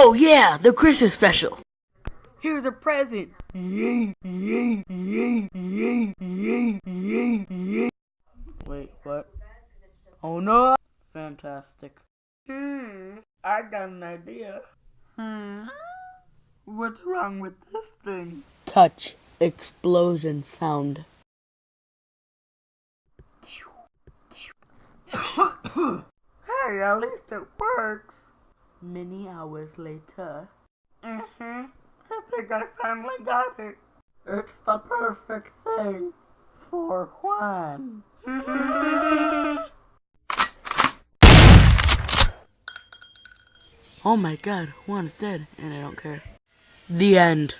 Oh yeah, the Christmas special. Here's a present. Wait, what? Oh no! Fantastic. Hmm, I got an idea. Hmm, what's wrong with this thing? Touch explosion sound. hey, at least it works. Many hours later. Mm-hmm. I think I finally got it. It's the perfect thing for Juan. Oh my god, Juan's dead, and I don't care. The end.